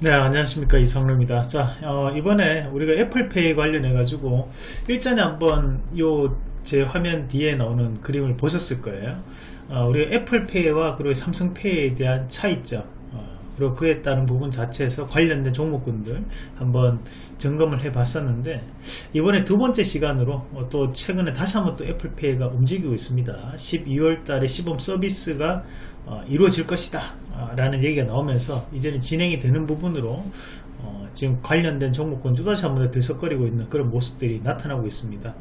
네 안녕하십니까. 이성로입니다. 자 어, 이번에 우리가 애플페이 관련해 가지고 일전에 한번 요 제 화면 뒤에 나오는 그림을 보셨을 거예요. 어, 우리가 애플페이와 그리고 삼성페이에 대한 차이점 어, 그리고 그에 따른 부분 자체에서 관련된 종목군들 한번 점검을 해 봤었는데 이번에 두 번째 시간으로 어, 또 최근에 다시 한번 또 애플페이가 움직이고 있습니다. 12월 달에 시범 서비스가 어, 이루어질 것이다 라는 얘기가 나오면서 이제는 진행이 되는 부분으로 어, 지금 관련된 종목군 또다시 한 번 더 들썩거리고 있는 그런 모습들이 나타나고 있습니다.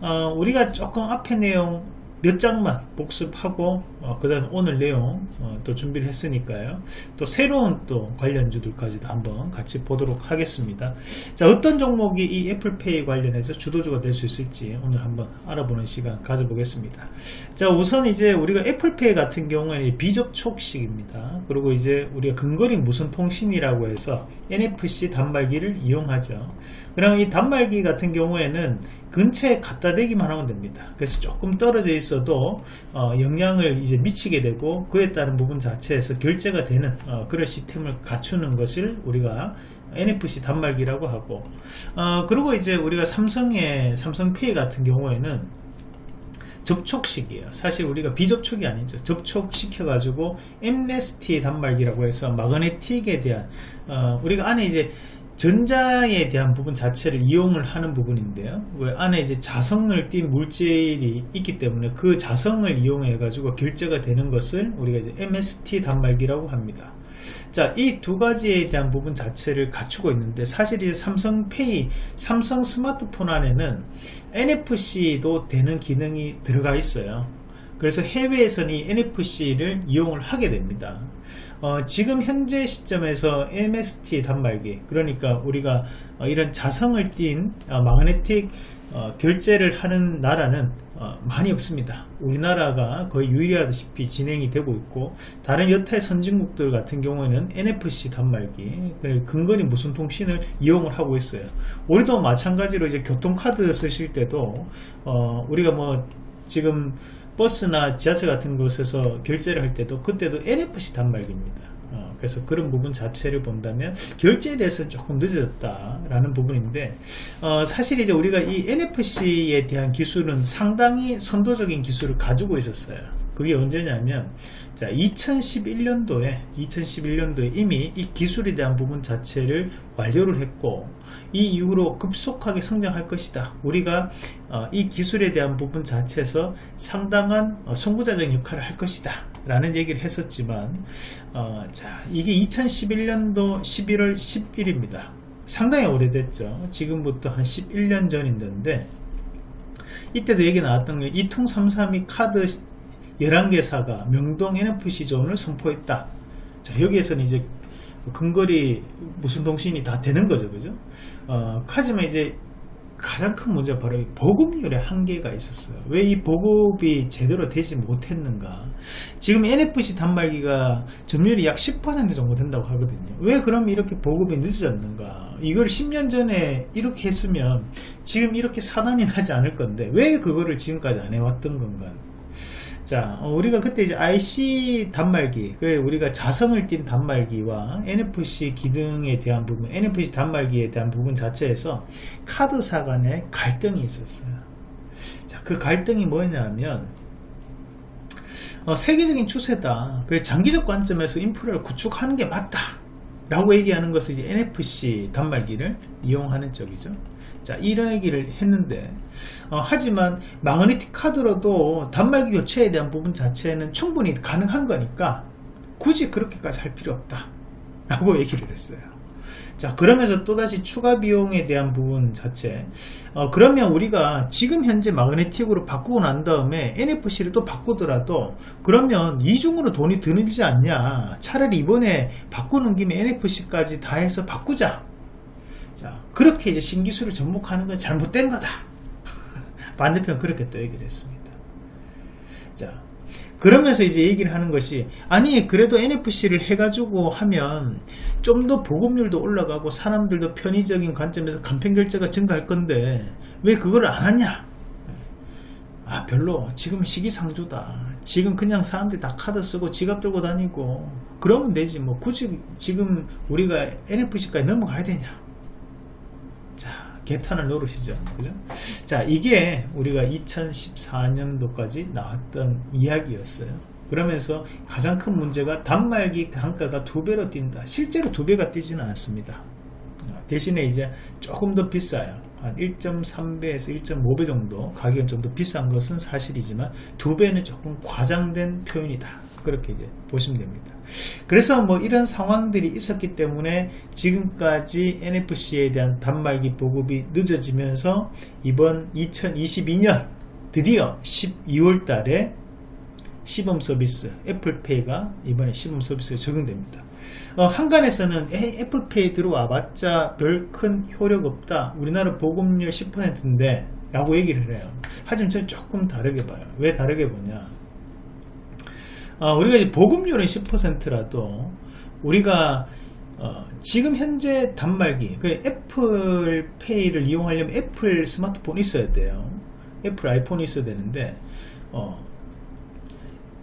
어, 우리가 조금 앞에 내용 몇 장만 복습하고 어, 그 다음 오늘 내용 어, 또 준비를 했으니까요. 또 새로운 또 관련주들까지도 한번 같이 보도록 하겠습니다. 자 어떤 종목이 이 애플페이 관련해서 주도주가 될 수 있을지 오늘 한번 알아보는 시간 가져보겠습니다. 자 우선 이제 우리가 애플페이 같은 경우에는 비접촉식입니다. 그리고 이제 우리가 근거리 무선 통신이라고 해서 NFC 단말기를 이용하죠 그럼 이 단말기 같은 경우에는 근처에 갖다 대기만 하면 됩니다. 그래서 조금 떨어져 있어도 어, 영향을 이제 미치게 되고 그에 따른 부분 자체에서 결제가 되는 어, 그런 시스템을 갖추는 것을 우리가 NFC 단말기라고 하고 어, 그리고 이제 우리가 삼성의 삼성페이 같은 경우에는 접촉식이에요. 사실 우리가 비접촉이 아니죠. 접촉시켜 가지고 MST 단말기라고 해서 마그네틱에 대한 어, 우리가 안에 이제 전자에 대한 부분 자체를 이용을 하는 부분인데요 왜 안에 이제 자성을 띈 물질이 있기 때문에 그 자성을 이용해 가지고 결제가 되는 것을 우리가 이제 MST 단말기라고 합니다 자, 이 두 가지에 대한 부분 자체를 갖추고 있는데 사실 이 삼성페이, 삼성 스마트폰 안에는 NFC도 되는 기능이 들어가 있어요. 그래서 해외에서는 이 NFC를 이용을 하게 됩니다. 어, 지금 현재 시점에서 MST 단말기 그러니까 우리가 어, 이런 자성을 띤 어, 마그네틱 어, 결제를 하는 나라는 어, 많이 없습니다. 우리나라가 거의 유일하다시피 진행이 되고 있고 다른 여타의 선진국들 같은 경우에는 NFC 단말기 근거리 무선 통신을 이용을 하고 있어요. 우리도 마찬가지로 이제 교통카드 쓰실 때도 어, 우리가 뭐 지금 버스나 지하철 같은 곳에서 결제를 할 때도 그때도 NFC 단말기입니다. 어, 그래서 그런 부분 자체를 본다면 결제에 대해서는 조금 늦어졌다라는 부분인데 어, 사실 이제 우리가 이 NFC에 대한 기술은 상당히 선도적인 기술을 가지고 있었어요 그게 언제냐면 자 2011년도에 2011년도에 이미 이 기술에 대한 부분 자체를 완료를 했고 이 이후로 급속하게 성장할 것이다. 우리가 어, 이 기술에 대한 부분 자체에서 상당한 어, 선구자적 역할을 할 것이다. 라는 얘기를 했었지만 어, 자 이게 2011년도 11월 10일입니다. 상당히 오래됐죠. 지금부터 한 11년 전인데 이때도 얘기 나왔던 게 이통332 카드 11개사가 명동 NFC 존을 선포했다. 자 여기에서는 이제 근거리 무슨 통신이 다 되는 거죠 그죠? 어, 하지만 이제 가장 큰 문제가 바로 보급률의 한계가 있었어요. 왜 이 보급이 제대로 되지 못했는가? 지금 NFC 단말기가 점유율이 약 10% 정도 된다고 하거든요. 왜 그럼 이렇게 보급이 늦어졌는가? 이걸 10년 전에 이렇게 했으면 지금 이렇게 사단이 나지 않을 건데 왜 그거를 지금까지 안 해왔던 건가 자 어, 우리가 그때 이제 IC 단말기 그 우리가 자성을 띤 단말기와 NFC 기능에 대한 부분 NFC 단말기에 대한 부분 자체에서 카드사 간의 갈등이 있었어요. 자 그 갈등이 뭐냐면 어, 세계적인 추세다. 그 장기적 관점에서 인프라를 구축하는 게 맞다 라고 얘기하는 것은 이제 NFC 단말기를 이용하는 쪽이죠 자 이런 얘기를 했는데 어, 하지만 마그네틱 카드로도 단말기 교체에 대한 부분 자체는 충분히 가능한 거니까 굳이 그렇게까지 할 필요 없다. 라고 얘기를 했어요. 자 그러면서 또다시 추가 비용에 대한 부분 자체. 어, 그러면 우리가 지금 현재 마그네틱으로 바꾸고 난 다음에 NFC를 또 바꾸더라도 그러면 이중으로 돈이 드는지 않냐. 차라리 이번에 바꾸는 김에 NFC까지 다 해서 바꾸자 자 그렇게 이제 신기술을 접목하는 건 잘못된 거다. 반대편 그렇게 또 얘기를 했습니다. 자 그러면서 이제 얘기를 하는 것이 아니 그래도 NFC를 해가지고 하면 좀 더 보급률도 올라가고 사람들도 편의적인 관점에서 간편결제가 증가할 건데 왜 그걸 안 하냐? 아 별로. 지금 시기상조다. 지금 그냥 사람들이 다 카드 쓰고 지갑 들고 다니고 그러면 되지 뭐. 굳이 지금 우리가 NFC까지 넘어가야 되냐? 자 개탄을 노릇이죠. 그죠? 자 이게 우리가 2014년도까지 나왔던 이야기였어요. 그러면서 가장 큰 문제가 단말기 단가가 두 배로 뛴다. 실제로 두 배가 뛰지는 않습니다. 대신에 이제 조금 더 비싸요. 한 1.3배에서 1.5배 정도 가격은 좀 더 비싼 것은 사실이지만 두 배는 조금 과장된 표현이다 그렇게 이제 보시면 됩니다. 그래서 뭐 이런 상황들이 있었기 때문에 지금까지 NFC에 대한 단말기 보급이 늦어지면서 이번 2022년 드디어 12월 달에 시범 서비스 애플페이가 이번에 시범 서비스에 적용됩니다. 어, 항간에서는 애플페이 들어와 봤자 별 큰 효력 없다. 우리나라 보급률 10%인데 라고 얘기를 해요. 하지만 저는 조금 다르게 봐요. 왜 다르게 보냐 어, 우리가 이제 보급률은 10%라도 우리가 어, 지금 현재 단말기 그래 애플페이를 이용하려면 애플 스마트폰이 있어야 돼요. 애플 아이폰이 있어야 되는데 어,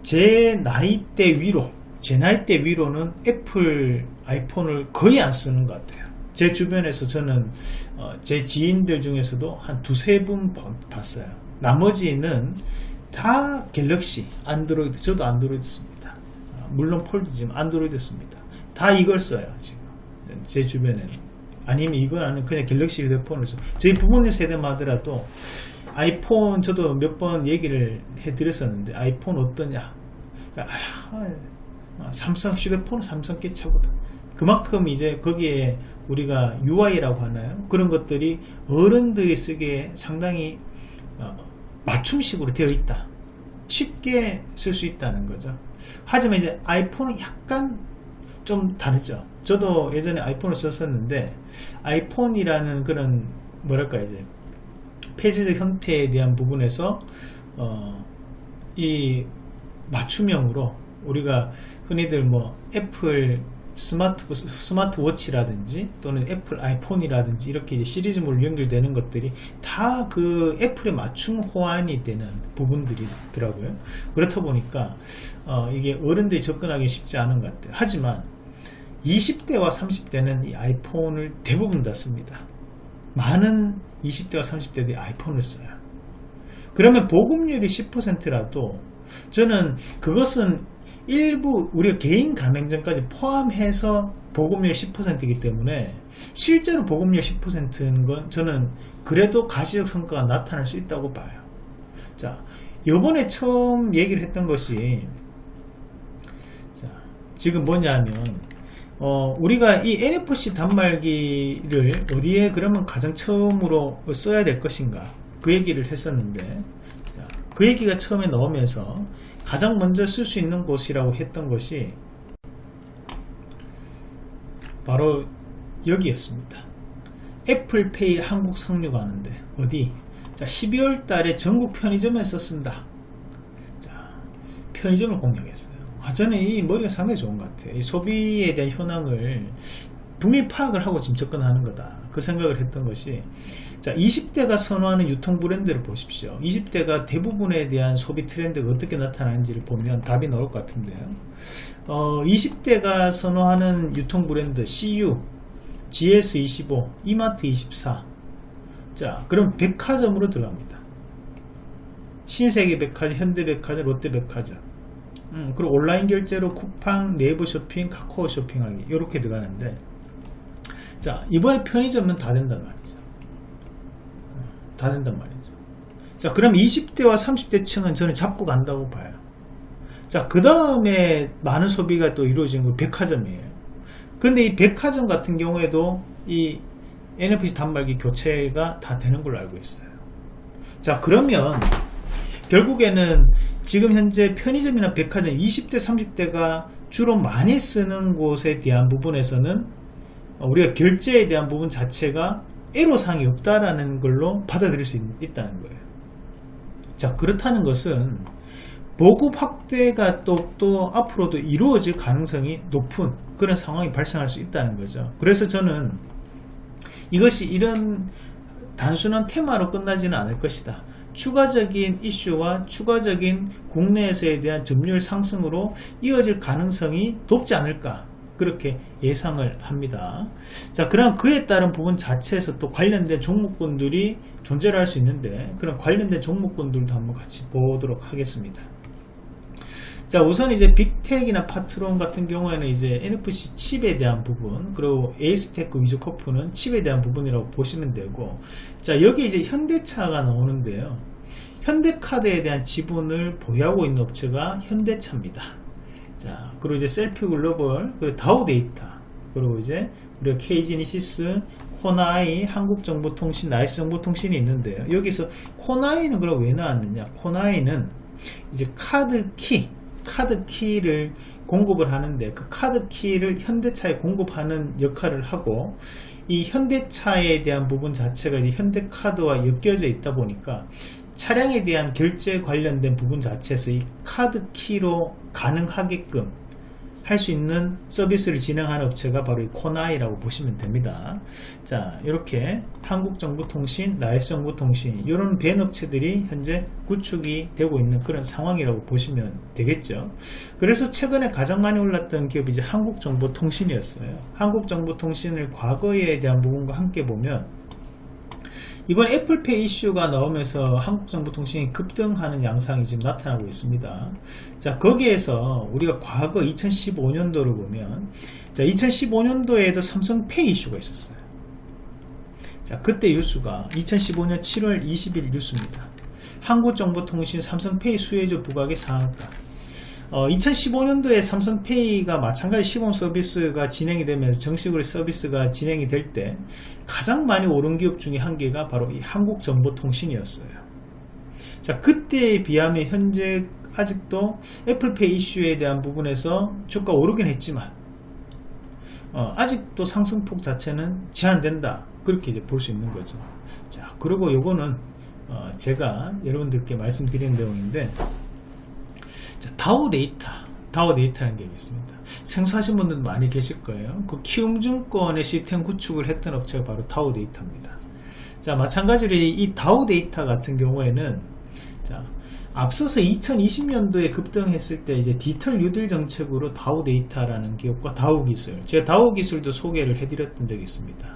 제 나이대 위로 제 나이대 위로는 애플 아이폰을 거의 안 쓰는 것 같아요. 제 주변에서 저는 어, 제 지인들 중에서도 한 두세 분 봤어요. 나머지는 다 갤럭시 안드로이드 저도 안드로이드 씁니다. 어, 물론 폴드지만 안드로이드 씁니다. 다 이걸 써요 지금. 제 주변에는. 아니면 이건 아니면 그냥 갤럭시 휴대폰을 써. 저희 부모님 세대만 하더라도 아이폰 저도 몇 번 얘기를 해 드렸었는데 아이폰 어떠냐. 그러니까 아, 삼성 휴대폰은 삼성 께 최고다. 그만큼 이제 거기에 우리가 UI라고 하나요? 그런 것들이 어른들이 쓰기에 상당히 어, 맞춤식으로 되어 있다. 쉽게 쓸 수 있다는 거죠. 하지만 이제 아이폰은 약간 좀 다르죠. 저도 예전에 아이폰을 썼었는데 아이폰이라는 그런 뭐랄까 이제 폐쇄적 형태에 대한 부분에서 어, 이 맞춤형으로 우리가 흔히들 뭐 애플 스마트 스마트워치라든지 또는 애플 아이폰이라든지 이렇게 시리즈물로 연결되는 것들이 다 그 애플에 맞춤 호환이 되는 부분들이더라고요. 그렇다 보니까 어 이게 어른들이 접근하기 쉽지 않은 것 같아요. 하지만 20대와 30대는 이 아이폰을 대부분 다 씁니다. 많은 20대와 30대들이 아이폰을 써요. 그러면 보급률이 10%라도 저는 그것은 일부 우리가 개인 가맹점까지 포함해서 보급률 10%이기 때문에 실제로 보급률 10%는 건 저는 그래도 가시적 성과가 나타날 수 있다고 봐요. 자 요번에 처음 얘기를 했던 것이 자, 지금 뭐냐면 어, 우리가 이 NFC 단말기를 어디에 그러면 가장 처음으로 써야 될 것인가? 그 얘기를 했었는데 자, 그 얘기가 처음에 나오면서 가장 먼저 쓸 수 있는 곳이라고 했던 것이 바로 여기였습니다. 애플페이 한국 상류가 하는데 어디? 자 12월 달에 전국 편의점에서 쓴다. 자 편의점을 공략했어요. 아, 저는 이 머리가 상당히 좋은 것 같아요. 이 소비에 대한 현황을 분명히 파악을 하고 지금 접근하는 거다. 그 생각을 했던 것이 자 20대가 선호하는 유통 브랜드를 보십시오. 20대가 대부분에 대한 소비 트렌드가 어떻게 나타나는지를 보면 답이 나올 것 같은데요. 어, 20대가 선호하는 유통 브랜드 CU GS25 이마트24 자 그럼 백화점으로 들어갑니다. 신세계 백화점 현대백화점 롯데백화점. 음, 그리고 온라인 결제로 쿠팡 네이버 쇼핑 카카오 쇼핑하기 이렇게 들어가는데. 자 이번에 편의점은 다 된단 말이죠 다 된단 말이죠. 자 그럼 20대와 30대 층은 저는 잡고 간다고 봐요. 자그 다음에 많은 소비가 또 이루어지는 건 백화점이에요. 근데 이 백화점 같은 경우에도 이 NFC 단말기 교체가 다 되는 걸로 알고 있어요. 자 그러면 결국에는 지금 현재 편의점이나 백화점 20대 30대가 주로 많이 쓰는 곳에 대한 부분에서는 우리가 결제에 대한 부분 자체가 애로사항이 없다라는 걸로 받아들일 수 있, 다는 거예요. 자 그렇다는 것은 보급 확대가 또, 또 앞으로도 이루어질 가능성이 높은 그런 상황이 발생할 수 있다는 거죠. 그래서 저는 이것이 이런 단순한 테마로 끝나지는 않을 것이다. 추가적인 이슈와 추가적인 국내에서에 대한 점유율 상승으로 이어질 가능성이 높지 않을까 그렇게 예상을 합니다. 자, 그럼 그에 따른 부분 자체에서 또 관련된 종목군들이 존재를 할 수 있는데 그런 관련된 종목군들도 한번 같이 보도록 하겠습니다. 자 우선 이제 빅텍이나 파트론 같은 경우에는 이제 NFC 칩에 대한 부분 그리고 에이스테크 위주 커프는 칩에 대한 부분이라고 보시면 되고 자 여기 이제 현대차가 나오는데요 현대카드에 대한 지분을 보유하고 있는 업체가 현대차입니다 자 그리고 이제 셀피 글로벌 그리고 다우 데이터 그리고 이제 우리가 KG이니시스 코나아이 한국정보통신 나이스정보통신이 있는데요 여기서 코나아이는 그럼 왜 나왔느냐? 코나아이는 이제 카드 키 카드 키를 공급을 하는데 그 카드 키를 현대차에 공급하는 역할을 하고 이 현대차에 대한 부분 자체가 현대카드와 엮여져 있다 보니까 차량에 대한 결제 관련된 부분 자체에서 이 카드 키로 가능하게끔 할 수 있는 서비스를 진행하는 업체가 바로 이 코나이라고 보시면 됩니다. 자, 이렇게 한국정보통신, 나이스정보통신 이런 벤 업체들이 현재 구축이 되고 있는 그런 상황이라고 보시면 되겠죠. 그래서 최근에 가장 많이 올랐던 기업이 이제 한국정보통신이었어요. 한국정보통신을 과거에 대한 부분과 함께 보면 이번 애플페이 이슈가 나오면서 한국 정보 통신이 급등하는 양상이 지금 나타나고 있습니다. 자 거기에서 우리가 과거 2015년도를 보면 자 2015년도에도 삼성페이 이슈가 있었어요. 자 그때 뉴스가 2015년 7월 20일 뉴스입니다. 한국정보통신 삼성페이 수혜주 부각의 상한가 어, 2015년도에 삼성페이가 마찬가지 시범 서비스가 진행이 되면서 정식으로 서비스가 진행이 될 때 가장 많이 오른 기업 중에 한 개가 바로 이 한국정보통신이었어요. 자, 그때에 비하면 현재 아직도 애플페이 이슈에 대한 부분에서 주가 오르긴 했지만 어, 아직도 상승폭 자체는 제한된다. 그렇게 이제 볼 수 있는 거죠. 자, 그리고 요거는 어, 제가 여러분들께 말씀드린 내용인데 자, 다우 데이터. 다우 데이터라는 게 있습니다. 생소하신 분들 많이 계실 거예요. 그 키움증권의 시스템 구축을 했던 업체가 바로 다우 데이터입니다. 자 마찬가지로 이 다우 데이터 같은 경우에는 자 앞서서 2020년도에 급등했을 때 이제 디지털 뉴딜 정책으로 다우 데이터라는 기업과 다우 기술 제가 다우 기술도 소개를 해드렸던 적이 있습니다.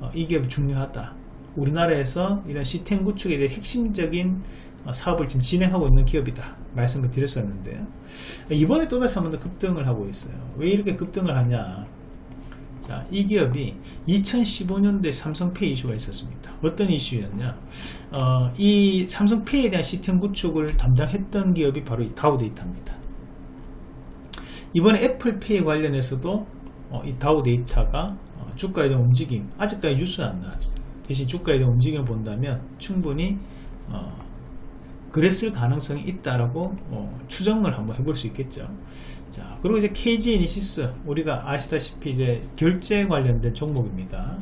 어, 이 기업이 중요하다 우리나라에서 이런 시스템 구축에 대해 핵심적인 어, 사업을 지금 진행하고 있는 기업이다 말씀을 드렸었는데요 이번에 또다시 한 번 더 급등을 하고 있어요 왜 이렇게 급등을 하냐 자, 이 기업이 2015년도에 삼성페이 이슈가 있었습니다. 어떤 이슈였냐? 어, 이 삼성페이에 대한 시스템 구축을 담당했던 기업이 바로 이 다우데이터입니다. 이번에 애플페이 관련해서도 어, 이 다우데이터가 어, 주가에 대한 움직임, 아직까지 뉴스는 안 나왔어요. 대신 주가에 대한 움직임을 본다면 충분히 어, 그랬을 가능성이 있다라고 어, 추정을 한번 해볼 수 있겠죠. 자, 그리고 이제 KG 이니시스 우리가 아시다시피 이제 결제 관련된 종목입니다.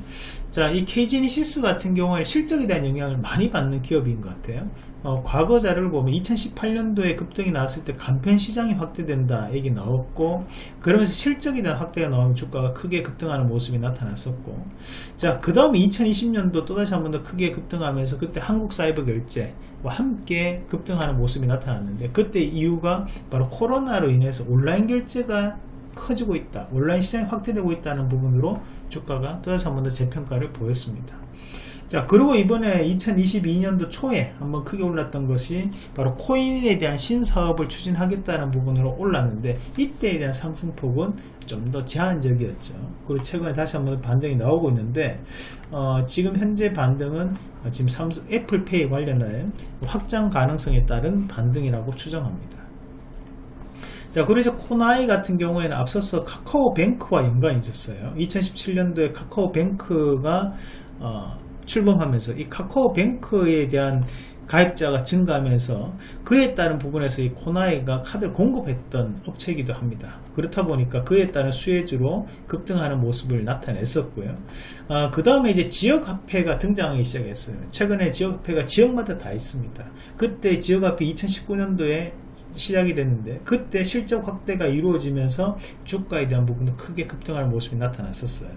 자, 이 KG 이니시스 같은 경우에 실적에 대한 영향을 많이 받는 기업인 것 같아요. 어, 과거 자료를 보면 2018년도에 급등이 나왔을 때 간편 시장이 확대된다 얘기 나왔고 그러면서 실적에 대한 확대가 나오면 주가가 크게 급등하는 모습이 나타났었고 자 그 다음에 2020년도 또다시 한 번 더 크게 급등하면서 그때 한국 사이버 결제와 함께 급등하는 모습이 나타났는데 그때 이유가 바로 코로나로 인해서 온라인 결제가 커지고 있다. 온라인 시장이 확대되고 있다는 부분으로 주가가 또다시 한 번 더 재평가를 보였습니다. 자 그리고 이번에 2022년도 초에 한번 크게 올랐던 것이 바로 코인에 대한 신사업을 추진하겠다는 부분으로 올랐는데 이때에 대한 상승폭은 좀 더 제한적이었죠. 그리고 최근에 다시 한번 반등이 나오고 있는데 어, 지금 현재 반등은 지금 삼성 애플페이 관련한 확장 가능성에 따른 반등이라고 추정합니다 자 이제 코나이 같은 경우에는 앞서서 카카오뱅크와 연관이 있었어요 2017년도에 카카오뱅크가 어, 출범하면서 이 카카오뱅크에 대한 가입자가 증가하면서 그에 따른 부분에서 이 코나이가 카드를 공급했던 업체이기도 합니다. 그렇다 보니까 그에 따른 수혜주로 급등하는 모습을 나타냈었고요. 아, 그 다음에 이제 지역화폐가 등장하기 시작했어요. 최근에 지역화폐가 지역마다 다 있습니다. 그때 지역화폐 2019년도에 시작이 됐는데 그때 실적 확대가 이루어지면서 주가에 대한 부분도 크게 급등하는 모습이 나타났었어요.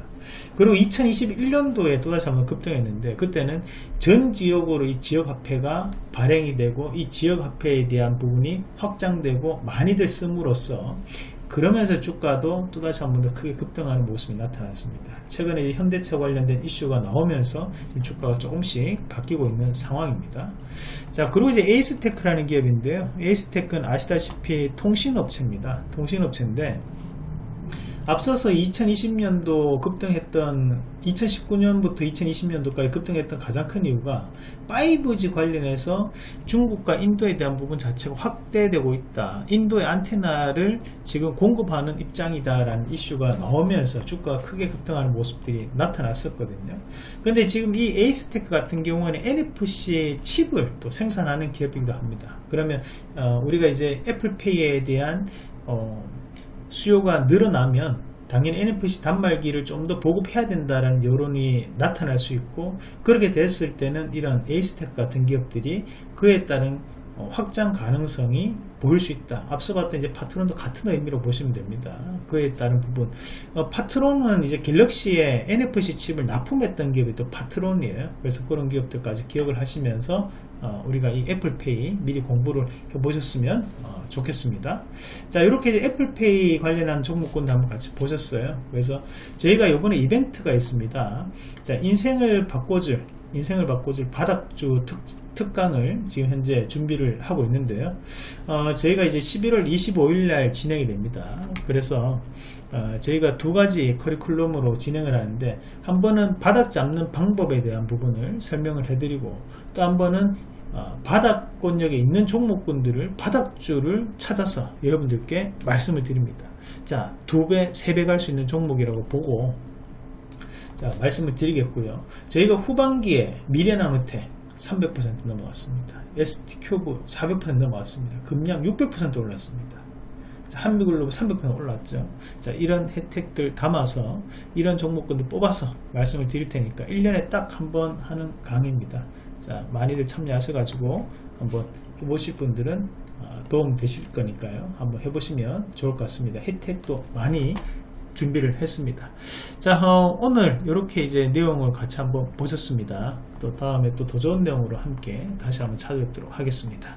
그리고 2021년도에 또다시 한번 급등했는데 그때는 전 지역으로 이 지역화폐가 발행이 되고 이 지역화폐에 대한 부분이 확장되고 많이들 씀으로써 그러면서 주가도 또다시 한 번 더 크게 급등하는 모습이 나타났습니다. 최근에 현대차 관련된 이슈가 나오면서 주가가 조금씩 바뀌고 있는 상황입니다. 자, 그리고 이제 에이스테크라는 기업인데요. 에이스테크는 아시다시피 통신업체입니다. 통신업체인데 앞서서 2020년도 급등했던 2019년부터 2020년도까지 급등했던 가장 큰 이유가 5G 관련해서 중국과 인도에 대한 부분 자체가 확대되고 있다. 인도의 안테나를 지금 공급하는 입장이다 라는 이슈가 나오면서 주가가 크게 급등하는 모습들이 나타났었거든요. 근데 지금 이 에이스테크 같은 경우는 NFC 칩을 또 생산하는 기업이기도 합니다. 그러면 어, 우리가 이제 애플페이에 대한 어, 수요가 늘어나면 당연히 NFC 단말기를 좀 더 보급해야 된다는 여론이 나타날 수 있고 그렇게 됐을 때는 이런 에이스테크 같은 기업들이 그에 따른 어, 확장 가능성이 보일 수 있다. 앞서 봤던 이제 파트론도 같은 의미로 보시면 됩니다. 그에 따른 부분. 어, 파트론은 이제 갤럭시에 NFC 칩을 납품했던 기업이 또 파트론이에요. 그래서 그런 기업들까지 기억을 하시면서 어, 우리가 이 애플페이 미리 공부를 해보셨으면 어, 좋겠습니다. 자, 이렇게 이제 애플페이 관련한 종목군도 한번 같이 보셨어요. 그래서 저희가 이번에 이벤트가 있습니다. 자, 인생을 바꿔줄 인생을 바꿔줄 바닥주 특, 특강을 지금 현재 준비를 하고 있는데요. 어, 저희가 이제 11월 25일 날 진행이 됩니다. 그래서 어, 저희가 두 가지 커리큘럼으로 진행을 하는데 한 번은 바닥 잡는 방법에 대한 부분을 설명을 해드리고 또 한 번은 어, 바닥권역에 있는 종목군들을 바닥주를 찾아서 여러분들께 말씀을 드립니다. 자, 두 배, 세 배 갈 수 있는 종목이라고 보고 자, 말씀을 드리겠고요. 저희가 후반기에 미래나노텍 300% 넘어갔습니다. ST큐브 400% 넘어갔습니다. 금량 600% 올랐습니다. 자, 한미글로브 300% 올랐죠. 자, 이런 혜택들 담아서 이런 종목군들 뽑아서 말씀을 드릴 테니까 1년에 딱 한 번 하는 강의입니다. 자, 많이들 참여하셔 가지고 한번 해보실 분들은 어, 도움 되실 거니까요. 한번 해보시면 좋을 것 같습니다. 혜택도 많이 준비를 했습니다. 자, 어, 오늘 이렇게 이제 내용을 같이 한번 보셨습니다. 또 다음에 또 더 좋은 내용으로 함께 다시 한번 찾아뵙도록 하겠습니다.